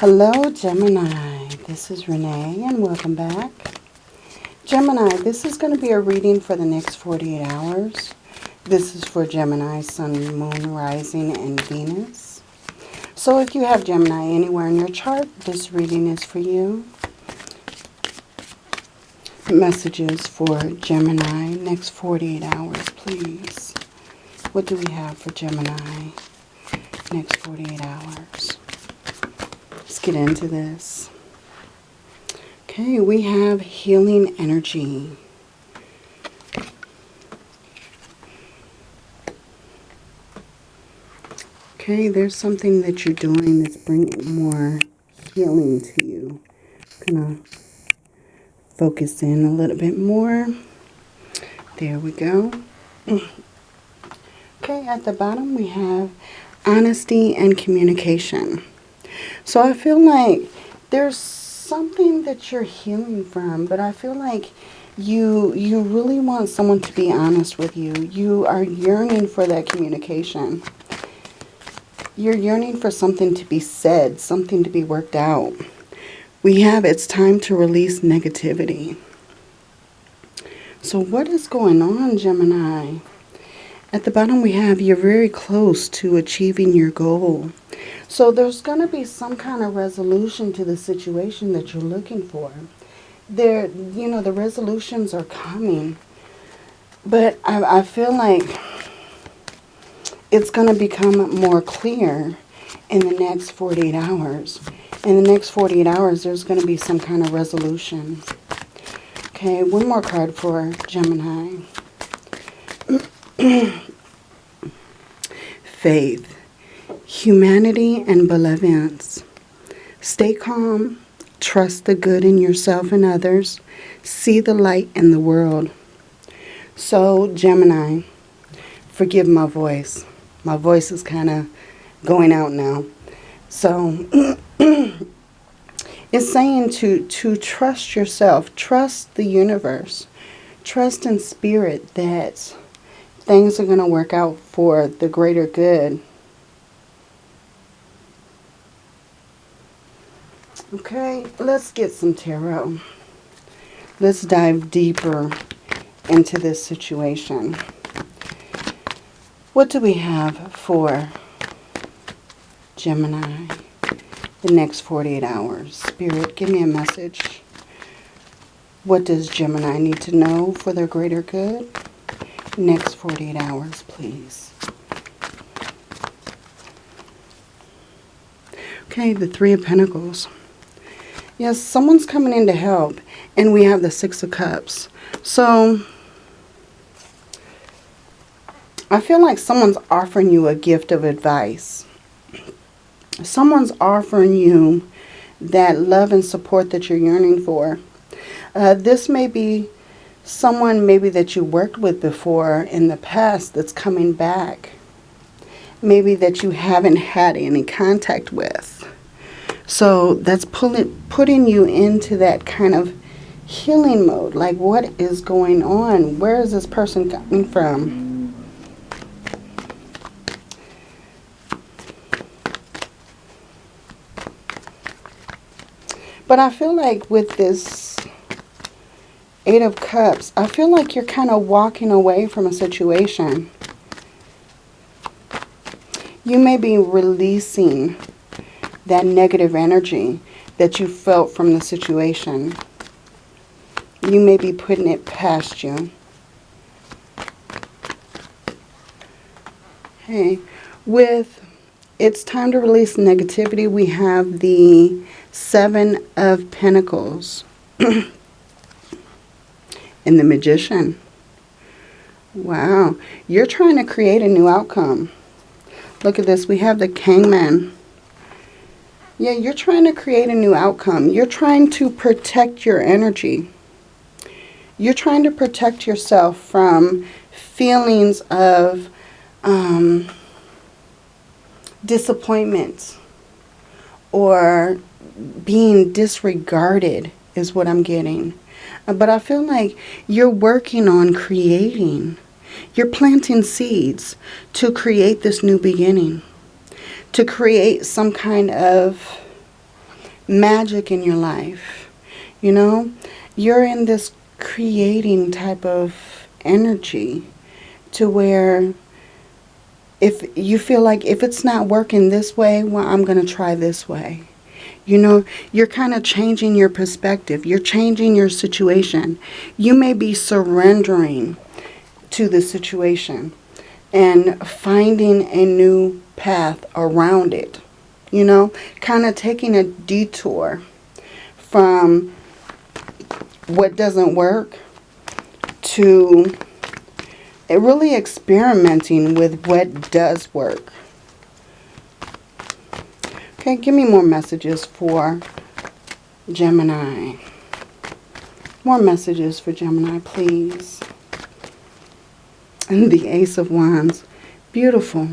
Hello, Gemini. This is Renee, and welcome back. Gemini, this is going to be a reading for the next 48 hours. This is for Gemini, Sun, Moon, Rising, and Venus. So if you have Gemini anywhere in your chart, this reading is for you. Messages for Gemini, next 48 hours, please. What do we have for Gemini, next 48 hours? Get into this. Okay, we have healing energy. Okay, there's something that you're doing that's bringing more healing to you. I'm gonna focus in a little bit more. There we go. Okay, at the bottom we have honesty and communication. So I feel like there's something that you're healing from, but I feel like you you really want someone to be honest with you. You are yearning for that communication. You're yearning for something to be said, something to be worked out. We have it's time to release negativity. So what is going on, Gemini? At the bottom we have you're very close to achieving your goal. So there's going to be some kind of resolution to the situation that you're looking for. There, you know, the resolutions are coming. But I, I feel like it's going to become more clear in the next 48 hours. In the next 48 hours, there's going to be some kind of resolution. Okay, one more card for Gemini. Faith, humanity, and benevolence. Stay calm. Trust the good in yourself and others. See the light in the world. So, Gemini, forgive my voice. My voice is kind of going out now. So, it's saying to, to trust yourself, trust the universe, trust in spirit that things are going to work out for the greater good. Okay, let's get some tarot. Let's dive deeper into this situation. What do we have for Gemini the next 48 hours? Spirit, give me a message. What does Gemini need to know for their greater good? Next 48 hours, please. Okay, the Three of Pentacles. Yes, someone's coming in to help. And we have the Six of Cups. So, I feel like someone's offering you a gift of advice. Someone's offering you that love and support that you're yearning for. Uh, this may be someone maybe that you worked with before in the past that's coming back. Maybe that you haven't had any contact with. So that's pulling, putting you into that kind of healing mode. Like what is going on? Where is this person coming from? But I feel like with this Eight of Cups, I feel like you're kind of walking away from a situation. You may be releasing that negative energy that you felt from the situation. You may be putting it past you. Hey, with it's time to release negativity, we have the Seven of Pentacles. and the magician. Wow, you're trying to create a new outcome. Look at this. We have the Hangman. Yeah, you're trying to create a new outcome. You're trying to protect your energy. You're trying to protect yourself from feelings of um, disappointment or being disregarded is what I'm getting. Uh, but I feel like you're working on creating. You're planting seeds to create this new beginning. To create some kind of magic in your life. You know, you're in this creating type of energy to where if you feel like if it's not working this way, well, I'm going to try this way. You know, you're kind of changing your perspective. You're changing your situation. You may be surrendering to the situation and finding a new path around it. You know, kind of taking a detour from what doesn't work to really experimenting with what does work. Okay, give me more messages for Gemini. More messages for Gemini, please. And the Ace of Wands. Beautiful.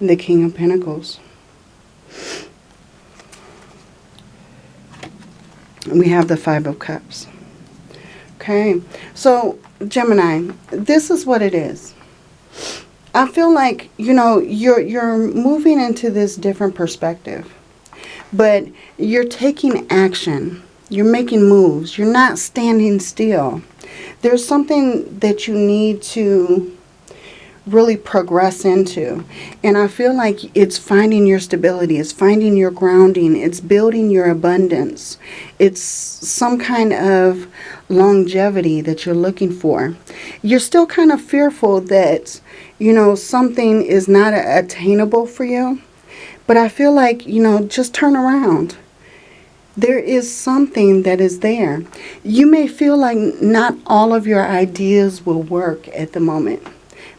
And the King of Pentacles. And we have the Five of Cups. Okay, so Gemini, this is what it is. I feel like, you know, you're you're moving into this different perspective. But you're taking action. You're making moves. You're not standing still. There's something that you need to really progress into. And I feel like it's finding your stability, it's finding your grounding, it's building your abundance. It's some kind of longevity that you're looking for. You're still kind of fearful that, you know, something is not attainable for you. But I feel like, you know, just turn around. There is something that is there. You may feel like not all of your ideas will work at the moment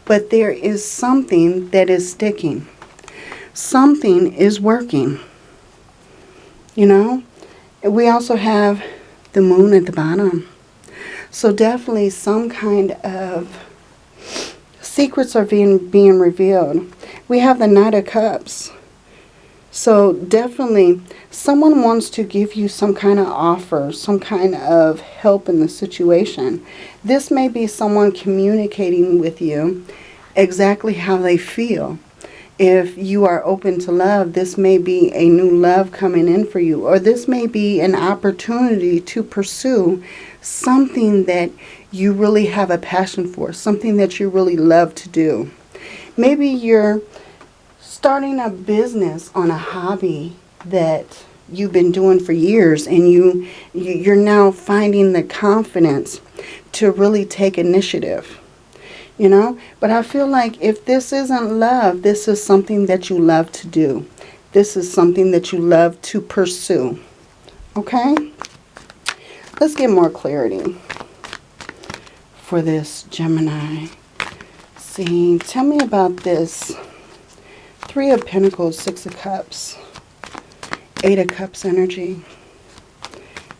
but there is something that is sticking. Something is working. You know, we also have the moon at the bottom. So definitely some kind of secrets are being, being revealed. We have the Knight of Cups. So definitely someone wants to give you some kind of offer, some kind of help in the situation. This may be someone communicating with you exactly how they feel. If you are open to love, this may be a new love coming in for you. Or this may be an opportunity to pursue something that you really have a passion for. Something that you really love to do. Maybe you're starting a business on a hobby that you've been doing for years and you you're now finding the confidence to really take initiative you know? But i feel like if this isn't love this is something that you love to do. This is something that you love to pursue okay? Let's get more clarity for this gemini see tell me about this Three of Pentacles, Six of Cups, Eight of Cups energy.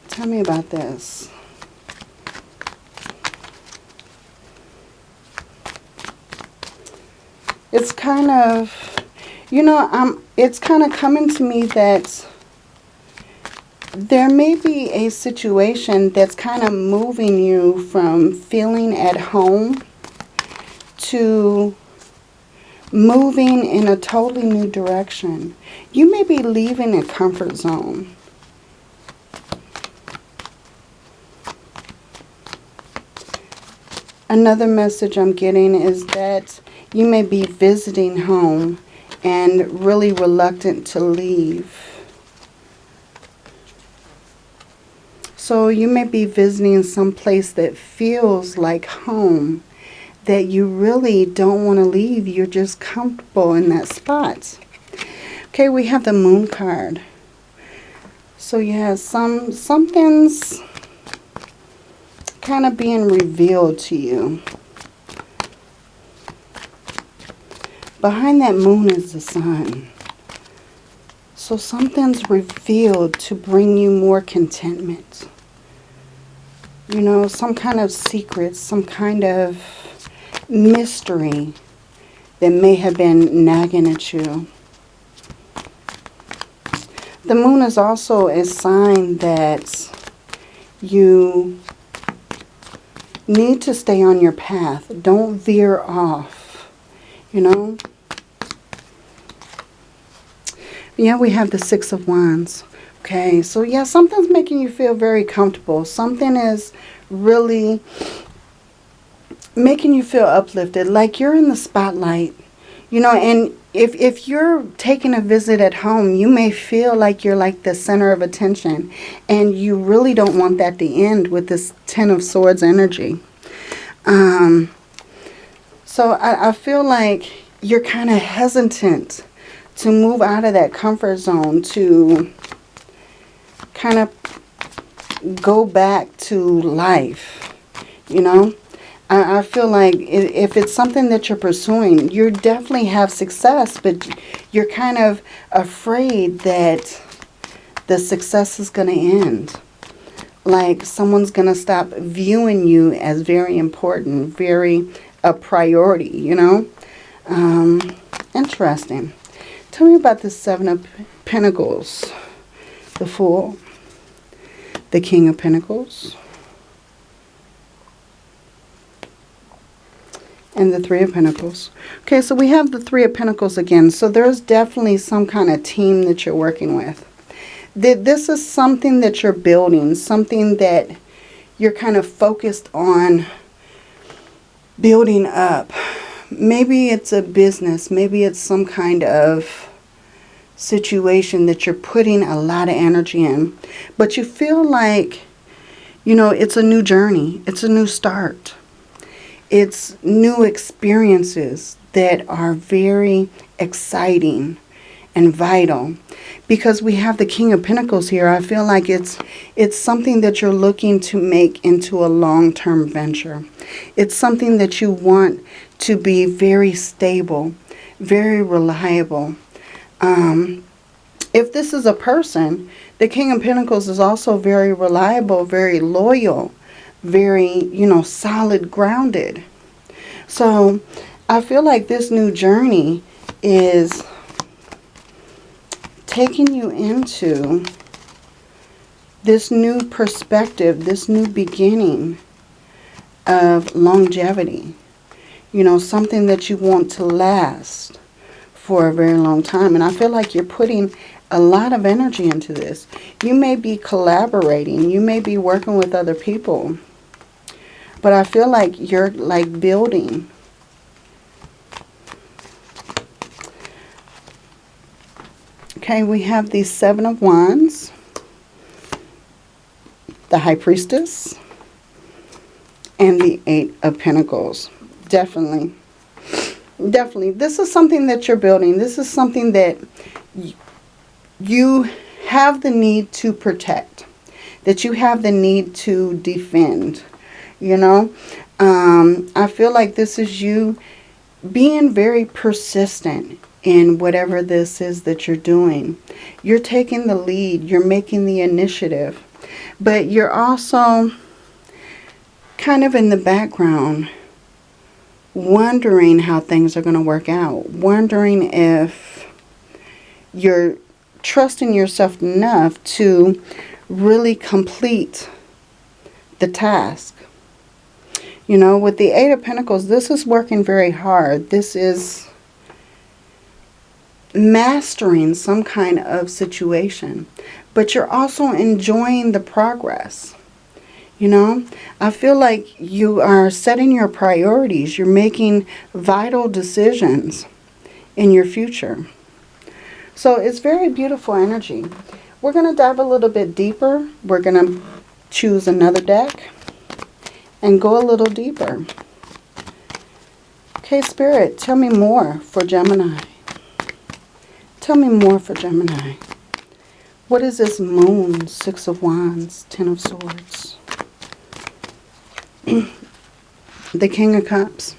Tell me about this. It's kind of, you know, I'm, it's kind of coming to me that there may be a situation that's kind of moving you from feeling at home to moving in a totally new direction. You may be leaving a comfort zone. Another message I'm getting is that you may be visiting home and really reluctant to leave. So you may be visiting some place that feels like home that you really don't want to leave. You're just comfortable in that spot. Okay, we have the moon card. So yeah, some something's kind of being revealed to you. Behind that moon is the sun. So something's revealed to bring you more contentment. You know, some kind of secret, some kind of mystery that may have been nagging at you. The moon is also a sign that you need to stay on your path. Don't veer off, you know. Yeah, we have the Six of Wands. Okay, so yeah, something's making you feel very comfortable. Something is really making you feel uplifted, like you're in the spotlight. You know, and if, if you're taking a visit at home, you may feel like you're like the center of attention. And you really don't want that to end with this Ten of Swords energy. Um, so I, I feel like you're kind of hesitant to move out of that comfort zone to kind of go back to life, you know. I, I feel like if it's something that you're pursuing, you definitely have success, but you're kind of afraid that the success is going to end. Like someone's going to stop viewing you as very important, very a priority, you know. Um, interesting. Tell me about the Seven of Pentacles, the Fool, the King of Pentacles, and the Three of Pentacles. Okay, so we have the Three of Pentacles again. So there's definitely some kind of team that you're working with. This is something that you're building, something that you're kind of focused on building up. Maybe it's a business. Maybe it's some kind of situation that you're putting a lot of energy in. But you feel like, you know, it's a new journey. It's a new start it's new experiences that are very exciting and vital. Because we have the king of pentacles here i feel like it's it's something that you're looking to make into a long-term venture. It's something that you want to be very stable very reliable. Um, if this is a person the king of pentacles is also very reliable very loyal very, you know, solid, grounded. So I feel like this new journey is taking you into this new perspective, this new beginning of longevity. You know, something that you want to last for a very long time. And I feel like you're putting a lot of energy into this. You may be collaborating. You may be working with other people. But I feel like you're like building. Okay, we have the Seven of Wands, the High Priestess, and the Eight of Pentacles. Definitely. Definitely. This is something that you're building. This is something that you have the need to protect. That you have the need to defend you know. Um, I feel like this is you being very persistent in whatever this is that you're doing. You're taking the lead. You're making the initiative. But you're also kind of in the background wondering how things are going to work out. Wondering if you're trusting yourself enough to really complete the task. You know, with the Eight of Pentacles, this is working very hard. This is mastering some kind of situation. But you're also enjoying the progress. You know, I feel like you are setting your priorities. You're making vital decisions in your future. So it's very beautiful energy. We're going to dive a little bit deeper. We're going to choose another deck and go a little deeper. Okay, Spirit, tell me more for Gemini. Tell me more for Gemini. What is this moon? Six of Wands, Ten of Swords. the King of Cups.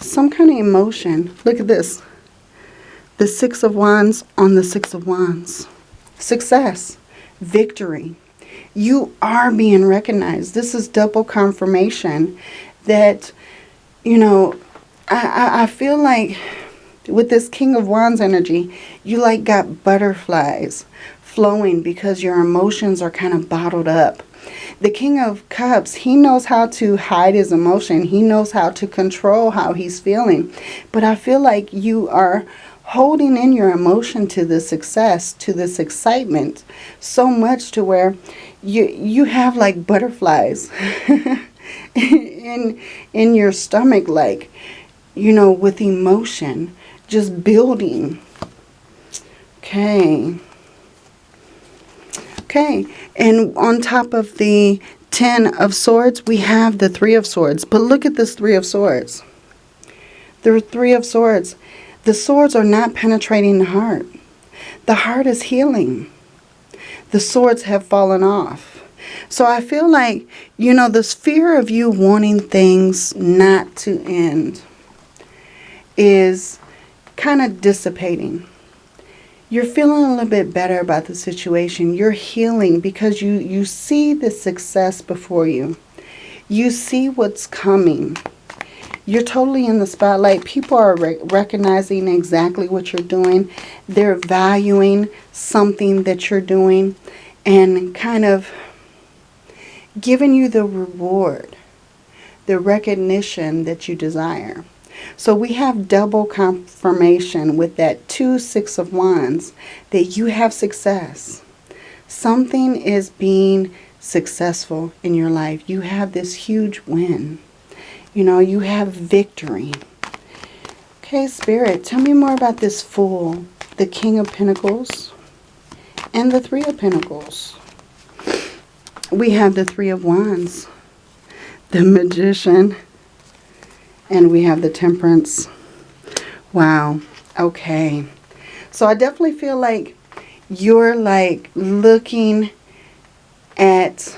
Some kind of emotion. Look at this. The Six of Wands on the Six of Wands. Success. Victory you are being recognized. This is double confirmation that, you know, I, I, feel like with this King of Wands energy, you like got butterflies flowing because your emotions are kind of bottled up. The King of Cups, he knows how to hide his emotion. He knows how to control how he's feeling. But I feel like you are holding in your emotion to the success, to this excitement, so much to where you you have like butterflies in in your stomach, like you know, with emotion, just building. Okay. Okay, and on top of the Ten of Swords, we have the Three of Swords. But look at this Three of Swords. The Three of Swords. The swords are not penetrating the heart. The heart is healing. The swords have fallen off. So I feel like, you know, this fear of you wanting things not to end is kind of dissipating you're feeling a little bit better about the situation. You're healing because you, you see the success before you. You see what's coming. You're totally in the spotlight. People are re recognizing exactly what you're doing. They're valuing something that you're doing and kind of giving you the reward, the recognition that you desire. So we have double confirmation with that two Six of Wands that you have success. Something is being successful in your life. You have this huge win. You know, you have victory. Okay, Spirit, tell me more about this Fool, the King of Pentacles, and the Three of Pentacles. We have the Three of Wands, the Magician, and we have the temperance. Wow. Okay. So I definitely feel like you're like looking at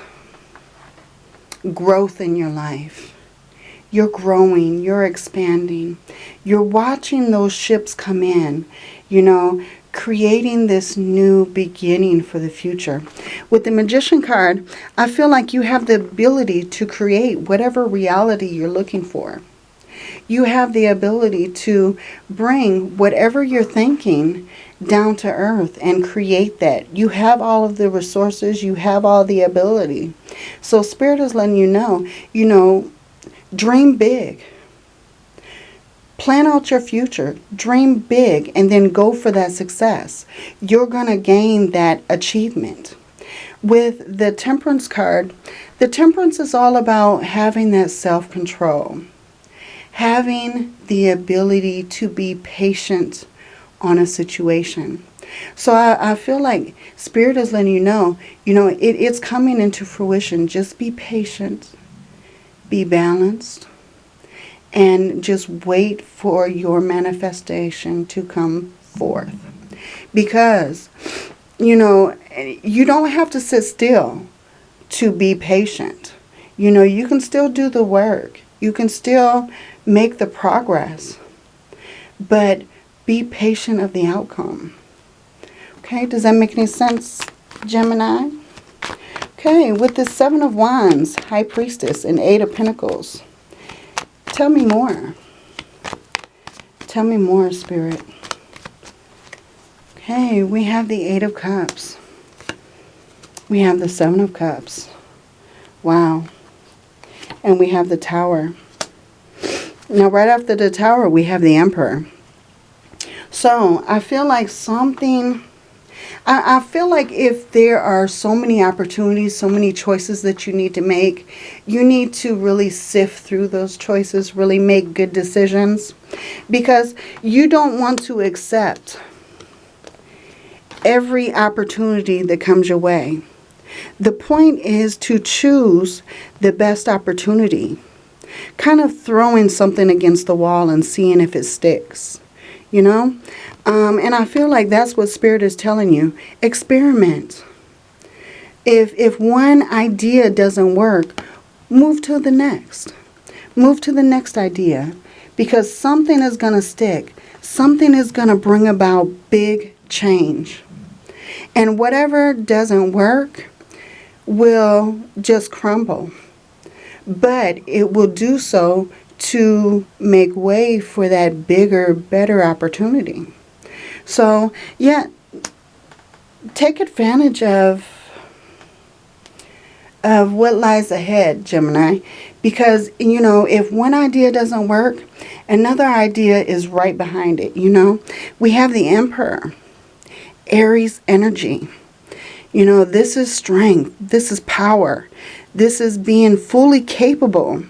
growth in your life. You're growing, you're expanding. You're watching those ships come in, you know, creating this new beginning for the future. With the Magician card, I feel like you have the ability to create whatever reality you're looking for you have the ability to bring whatever you're thinking down to earth and create that. You have all of the resources. You have all the ability. So Spirit is letting you know, you know, dream big. Plan out your future. Dream big and then go for that success. You're going to gain that achievement. With the Temperance card, the Temperance is all about having that self-control having the ability to be patient on a situation. So I, I feel like Spirit is letting you know, you know, it, it's coming into fruition. Just be patient, be balanced, and just wait for your manifestation to come forth. Because, you know, you don't have to sit still to be patient. You know, you can still do the work. You can still make the progress, but be patient of the outcome. Okay, does that make any sense, Gemini? Okay, with the Seven of Wands, High Priestess, and Eight of Pentacles. Tell me more. Tell me more, Spirit. Okay, we have the Eight of Cups. We have the Seven of Cups. Wow. And we have the Tower. Now, right after the tower, we have the emperor. So, I feel like something... I, I feel like if there are so many opportunities, so many choices that you need to make, you need to really sift through those choices, really make good decisions. Because you don't want to accept every opportunity that comes your way. The point is to choose the best opportunity kind of throwing something against the wall and seeing if it sticks, you know? Um, and I feel like that's what Spirit is telling you. Experiment. If, if one idea doesn't work, move to the next. Move to the next idea because something is going to stick. Something is going to bring about big change. And whatever doesn't work will just crumble but it will do so to make way for that bigger, better opportunity. So, yeah, take advantage of of what lies ahead, Gemini, because, you know, if one idea doesn't work, Another idea is right behind it, you know. We have the Emperor, Aries energy. You know, this is strength. This is power. This is being fully capable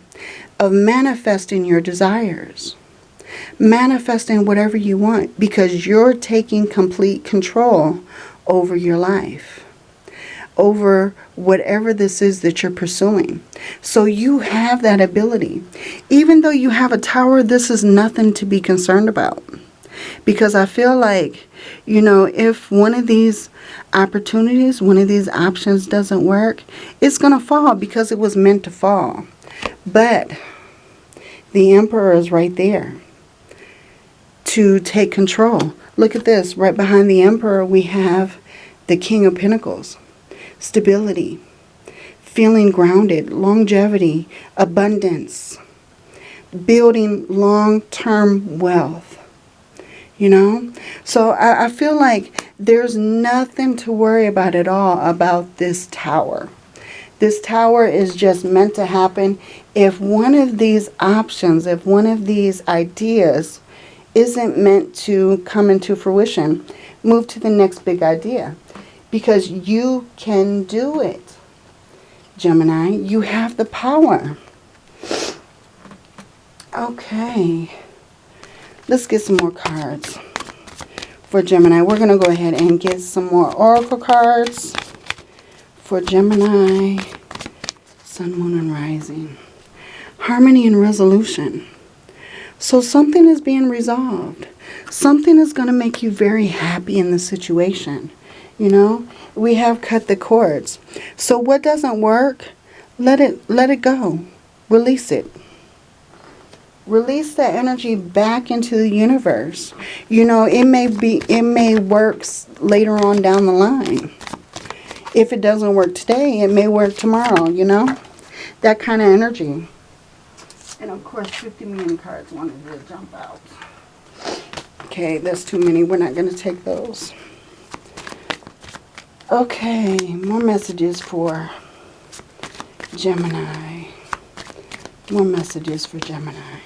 of manifesting your desires. Manifesting whatever you want because you're taking complete control over your life. Over whatever this is that you're pursuing. So you have that ability. Even though you have a tower, this is nothing to be concerned about. Because I feel like, you know, if one of these opportunities, one of these options doesn't work, it's going to fall because it was meant to fall. But the emperor is right there to take control. Look at this. Right behind the emperor, we have the king of pentacles. Stability, feeling grounded, longevity, abundance, building long-term wealth. You know? So I, I, feel like there's nothing to worry about at all about this tower this tower is just meant to happen. If one of these options if one of these ideas isn't meant to come into fruition move to the next big idea. Because you can do it Gemini. You have the power. Okay. Let's get some more cards. For Gemini. We're going to go ahead and get some more Oracle cards for Gemini, Sun, Moon, and Rising. Harmony and resolution. So something is being resolved. Something is going to make you very happy in the situation. You know, we have cut the cords. So what doesn't work, let it let it go. Release it. Release that energy back into the universe. You know, it may be, it may work later on down the line. If it doesn't work today, it may work tomorrow, you know? That kind of energy. And of course, 50 million cards wanted to jump out. Okay, that's too many. We're not going to take those. Okay, more messages for Gemini. More messages for Gemini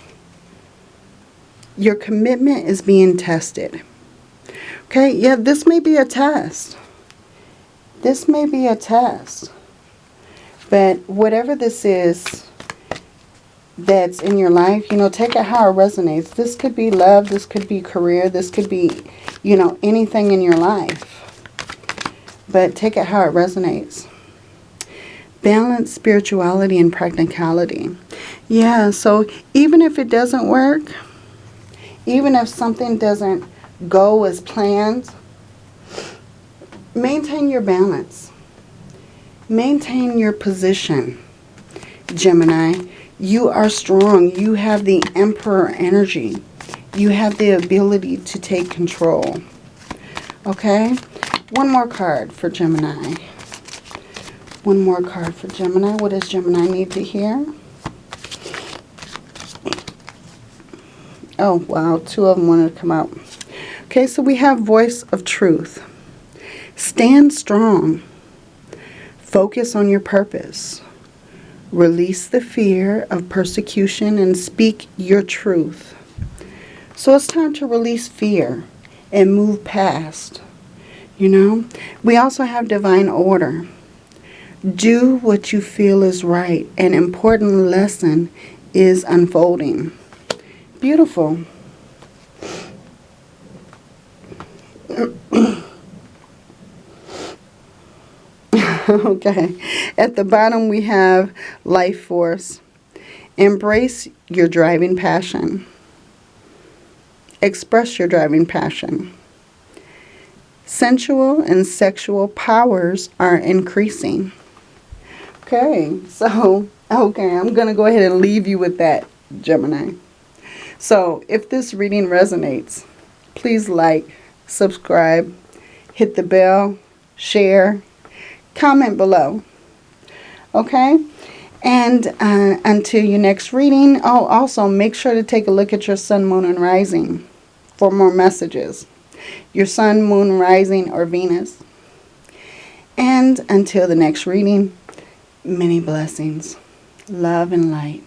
your commitment is being tested. Okay, yeah, this may be a test. This may be a test. But whatever this is that's in your life, you know, take it how it resonates. This could be love, this could be career, this could be, you know, anything in your life. But take it how it resonates. Balance spirituality and practicality. Yeah, so even if it doesn't work, even if something doesn't go as planned, maintain your balance. Maintain your position, Gemini. You are strong. You have the Emperor energy. You have the ability to take control. Okay? One more card for Gemini. One more card for Gemini. What does Gemini need to hear? Oh, wow. Two of them wanted to come out. Okay, so we have voice of truth. Stand strong. Focus on your purpose. Release the fear of persecution and speak your truth. So it's time to release fear and move past. You know, we also have divine order. Do what you feel is right. An important lesson is unfolding. Beautiful. okay. At the bottom we have life force. Embrace your driving passion. Express your driving passion. Sensual and sexual powers are increasing. Okay, so, okay, I'm going to go ahead and leave you with that, Gemini. So if this reading resonates, please like, subscribe, hit the bell, share, comment below. Okay? And uh, until your next reading, oh, also make sure to take a look at your sun, moon, and rising for more messages. Your sun, moon, rising, or Venus. And until the next reading, many blessings, love, and light.